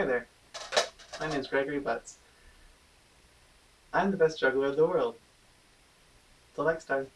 Hi there. My name is Gregory Butts. I'm the best juggler in the world. Till next time.